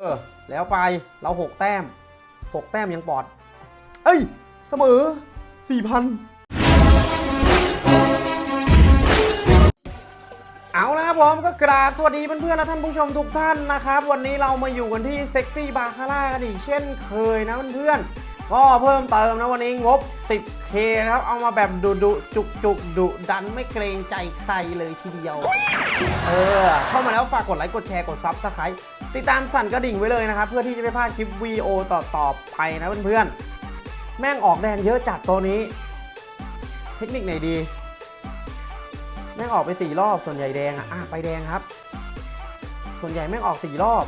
เออแล้วไปเราหกแต้มหกแต้มยังปลอด เอ้ย เสมอสี่พันเอาละครับผมก็กราบสวัสดีเพื่อนๆและท่านผู้ชมทุกท่านนะครับ วันนี้เรามาอยู่กันที่เซ็กซี่บาคาร่ากันอีกเช่นเคยนะเพื่อนๆก็เพิ่มเติมนะวันนี้งบ 10k นะครับ เอามาแบบดุดุจุกจุกดุดันไม่เกรงใจใครเลยทีเดียว เออ เข้ามาแล้วฝากกดไลค์กดแชร์กด subscribe ติดตามสั่นกระดิ่งไว้เลยนะครับ เพื่อที่จะไม่พลาดคลิปวิดีโอต่อต่อไปนะเพื่อนๆ แม่งออกแดงเยอะจัดตัวนี้ เทคนิคไหนดี แม่งออกไปสี่รอบส่วนใหญ่แดงอะอะไปแดงครับ ส่วนใหญ่แม่งออกสี่รอบ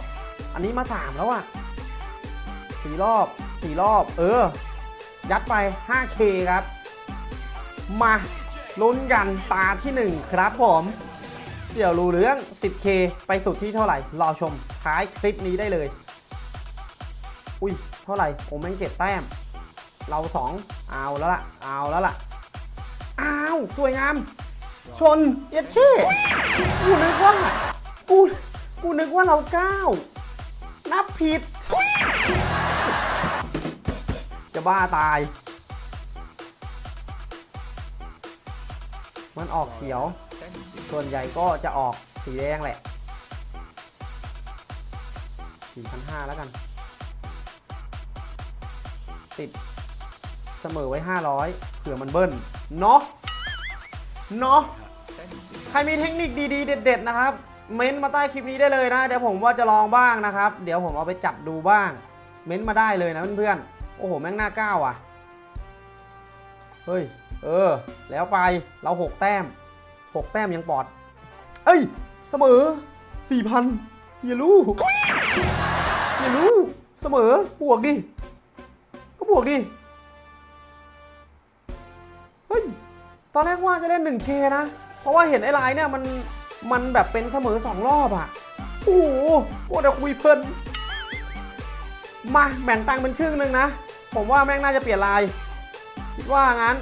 อันนี้มาสามแล้วอะสี่รอบสี่รอบ เออ ยัดไป 5K ครับ มาลุ้นกันตาที่ 1 ครับผม เดี๋ยวรู้เรื่อง 10K ไปสุดที่เท่าไหร่ รอชมท้ายคลิปนี้ได้เลย อุ้ย เท่าไหร่โอ้แม่งเจ็ดแต้ม เรา 2 เอาแล้วล่ะ เอาแล้วล่ะ อ้าว สวยงาม ชน เย็ดเช่กูนึกว่า กู กูนึกว่าเรา9นับผิด จะบ้าตาย มันออกเขียว ส่วนใหญ่ก็จะออกสีแดงแหละ 4,500 แล้วกัน ติดเสมอไว้ 500เผื่อมันเบิ้ล เนาะ เนาะ ใครมีเทคนิคดีๆ เด็ด ๆ นะครับ เม้นมาใต้คลิปนี้ได้เลยนะ เดี๋ยวผมว่าจะลองบ้างนะครับ เดี๋ยวผมเอาไปจัดดูบ้าง เม้นมาได้เลยนะเพื่อนๆ โอ้โห แม่งหน้าก้าวอะ เฮ้ย เออ แล้วไป เราหกแต้ม หกแต้มยังปอด เอ้ย เสมอสี่พันอย่ารู้อย่ารู้ เสมอ บวกดิ ก็บวกดิ เฮ้ย ตอนแรกว่าจะเล่น 1K นะ เพราะว่าเห็นไอ้ลายเนี่ยมัน มันแบบเป็นเสมอ 2 รอบอะโอ้โหโอ้เดี๋ยวคุยเพลินมาแบ่งตังค์เป็นครึ่งหนึ่งนะ ผมว่าแม่งน่าจะเปลี่ยนลาย คิดว่างั้น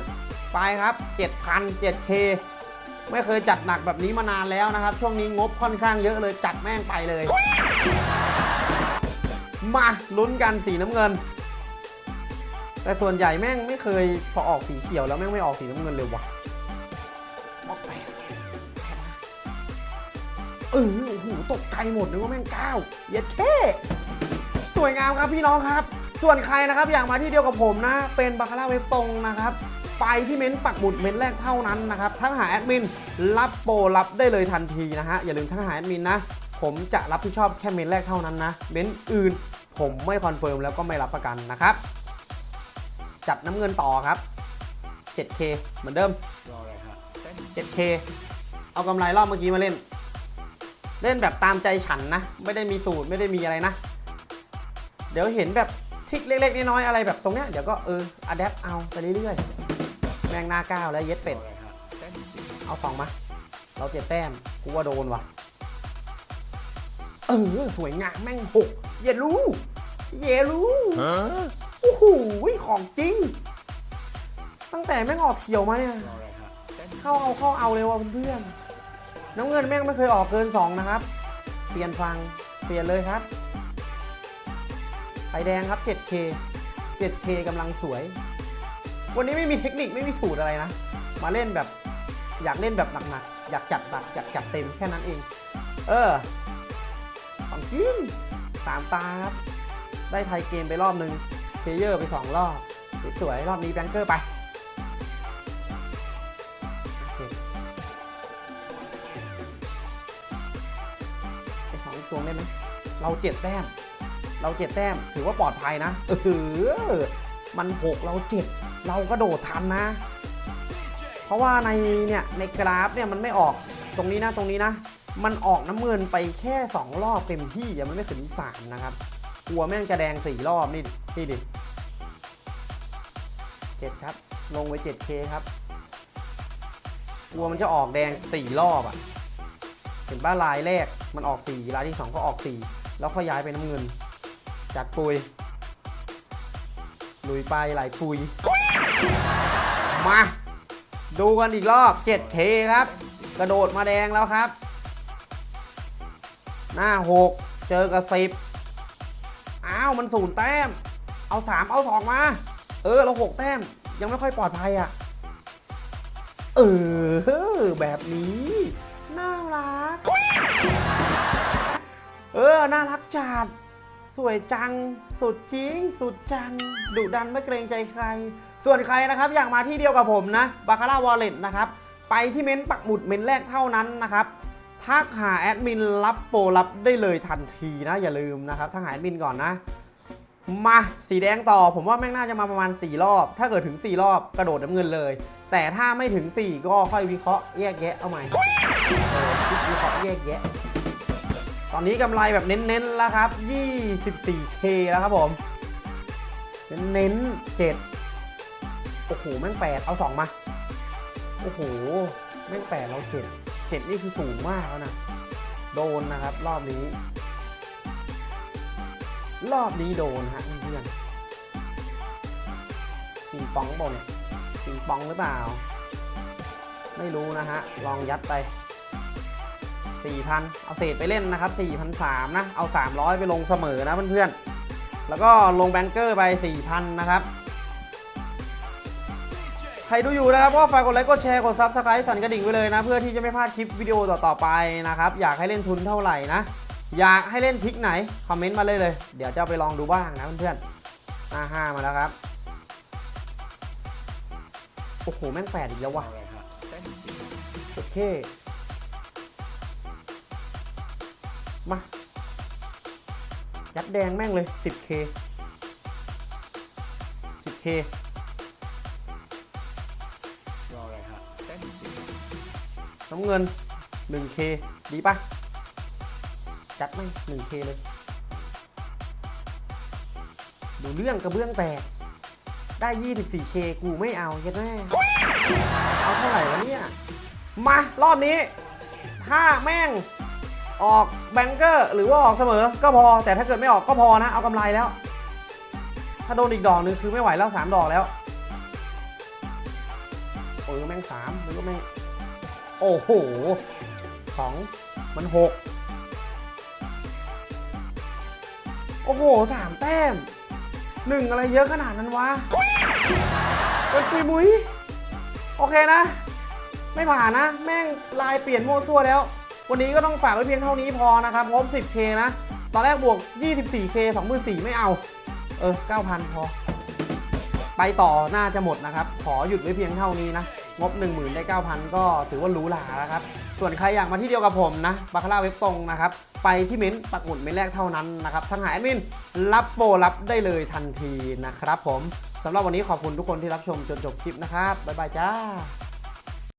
ไปครับ 7,000 7K ไม่เคยจัดหนักแบบนี้มานานแล้วนะครับ ช่วงนี้งบค่อนข้างเยอะเลยจัดแม่งไปเลย มาลุ้นกันสีน้ำเงิน แต่ส่วนใหญ่แม่งไม่เคยพอออกสีเขียวแล้วแม่งไม่ออกสีน้ำเงินเลยวะมอกแปเออโอ้โหตกใจหมดนึกว่าแม่งเก้าเย็ดเข้สวยงามครับพี่น้องครับ ส่วนใครนะครับอยากมาที่เดียวกับผมนะ เป็นบาคาร่าเว็บตรงนะครับ ไปที่เม้นต์ปักหมุดเม้นต์แรกเท่านั้นนะครับทักหาแอดมินรับโปรรับได้เลยทันทีนะฮะอย่าลืมทักหาแอดมินนะผมจะรับผิดชอบแค่เม้นต์แรกเท่านั้นนะเม้นต์อื่น ผมไม่ confirm แล้วก็ไม่รับประกันนะครับจัดน้ำเงินต่อครับ 7K เหมือนเดิม 7K เอากำไรรอบเมื่อกี้มาเล่น เล่นแบบตามใจฉันนะ ไม่ได้มีสูตรไม่ได้มีอะไรนะ เดี๋ยวเห็นแบบทริกเล็กๆน้อยๆอะไรแบบตรงเนี้ยเดี๋ยวก็เอออัดแอปเอาไปเรื่อยๆ แมงหน้าก้าวแล้วเย็ดเป็ด เอาสองมา เราเจ็ดแต้ม กูว่าโดนว่ะ เออ สวยงามแม่งหกเยรู้เยรู้โอ้โหของจริง ตั้งแต่แม่งออกเขียวมาเนี่ย เข้าเอาเข้าเอาเลยว่ะเพื่อนๆน้ำเงินแม่งไม่เคยออกเกิน2นะครับ เปลี่ยนฟัง เปลี่ยนเลยครับ ไปแดงครับ 7K 7K กำลังสวย วันนี้ไม่มีเทคนิคไม่มีสูตรอะไรนะ มาเล่นแบบอยากเล่นแบบหนักๆ อยากจัดหนักอยากจัดเต็มแค่นั้นเอง เออ ของจริงตามตาครับ ได้ tie game ไปรอบนึง player ไป2รอบ สวยๆรอบนี้ banker ไปไอสองตัวได้ไหมเราเจ็ดแต้ม เราเจ็ดแต้ม ถือว่าปลอดภัยนะ เออ มันหกเราเจ็ด เรากระโดดทันนะ เพราะว่าในเนี่ยในกราฟเนี่ยมันไม่ออกตรงนี้นะตรงนี้นะ มันออกน้ำเงินไปแค่ 2 รอบเต็มที่ยังไม่ถึงสามนะครับ กลัวแม่งจะแดงสี่รอบนี่นี่ดิเจ็ดครับ ลงไป 7K ครับ กลัวมันจะออกแดงสี่รอบอะ่ะ เห็นป้าลายแรกมันออกสีลายที่สองก็ออกสีแล้วก็ย้ายไปน้ำเงิน จัดปุยลุยไปไหลปุย มา ดูกันอีกรอบ 7K ครับ กระโดดมาแดงแล้วครับ หน้า 6 เจอกับ 10 อ้าว มันศูนย์แต้ม เอาสามเอาสองมา เออ เราหกแต้ม ยังไม่ค่อยปลอดภัยอะ เออ แบบนี้ น่ารัก เออ น่ารักจัด สวยจัง สุดจริง สุดจัง ดุดันไม่เกรงใจใคร ส่วนใครนะครับอยากมาที่เดียวกับผมนะบาคาร่า wallet นะครับ ไปที่เม้นต์ปักหมุดเม้นต์แรกเท่านั้นนะครับทักหาแอดมินรับโปรรับได้เลยทันทีนะ อย่าลืมนะครับทักหาแอดมินก่อนนะ มาสีแดงต่อ ผมว่าแม่งน่าจะมาประมาณ 4 รอบ ถ้าเกิดถึง 4 รอบกระโดดน้ำเงินเลย แต่ถ้าไม่ถึง 4 ก็ค่อยวิเคราะห์แยกแยะเอาใหม่คิดวิเคราะห์แยกแยะ ตอนนี้กำไรแบบเน้นๆแล้วครับ 24K แล้วครับผม เน้นๆ7โอ้โห แม่ง 8 เอา 2 มา โอ้โห แม่ง 8 เรา7 7 นี่คือสูงมากแล้วนะ โดนนะครับ รอบนี้ รอบนี้โดนฮะเพื่อนปิงปองบนปิงปองหรือเปล่า ไม่รู้นะฮะ ลองยัดไป 4,000 เอาเศษไปเล่นนะครับ4,300นะ เอา 300 ไปลงเสมอนะเพื่อนๆ แล้วก็ลง banker ไป 4,000 นะครับ ใครดูอยู่นะครับก็ฝากกดไลค์ กดแชร์ กด subscribe สั่นกระดิ่งไว้เลยนะ เพื่อที่จะไม่พลาดคลิปวิดีโอต่อๆไปนะครับ อยากให้เล่นทุนเท่าไหร่นะ อยากให้เล่นทิกไหน comment มาเลยเลย เดี๋ยวจะไปลองดูบ้างนะเพื่อนๆหน้าห้ามาแล้วครับ โอ้โห แม่งแปดอีกแล้ววะโอเค มา ยัดแดงแม่งเลย 10k 10k รออะไรฮะแต้มสิบน้ำเงิน 1k ดีปะจัดแม่ง 1k เลย ดูเรื่องกระเบื้องแตก ได้ 24k กูไม่เอาเย็ดแม่เอาเท่าไหร่วะเนี่ย มารอบนี้ ถ้าแม่ง ออกแบงเกอร์ หรือว่าออกเสมอก็พอ แต่ถ้าเกิดไม่ออกก็พอนะ เอากำไรแล้ว ถ้าโดนอีกดอกหนึงคือไม่ไหวแล้ว 3 ดอกแล้วเออแม่งสามหรือว่าแม่ง โอ้โหสองมันหกโอ้โหสามแต้มหนึ่งอะไรเยอะขนาดนั้นวะเป็นปุยมุย โอเคนะ ไม่ผ่านนะ แม่งลายเปลี่ยนโมั่ซั่วแล้ว วันนี้ก็ต้องฝากไว้เพียงเท่านี้พอนะครับงบ 10k นะ ตอนแรกบวก 24k 24,000ไม่เอา เออ 9,000 พอ ไปต่อน่าจะหมดนะครับ ขอหยุดไว้เพียงเท่านี้นะ งบ 1 0,000 ได้ 9,000 ก็ถือว่ารูหราแล้วครับ ส่วนใครอยากมาที่เดียวกับผมนะบาคาร่าเว็บตรงนะครับ ไปที่เม้นต์ปักหมุดเม้นแรกเท่านั้นนะครับทั้งหาแอดมินรับโปรรับได้เลยทันทีนะครับผมสำหรับวันนี้ขอบคุณทุกคนที่รับชมจนจบคลิปนะครับบ๊ายบายจ้า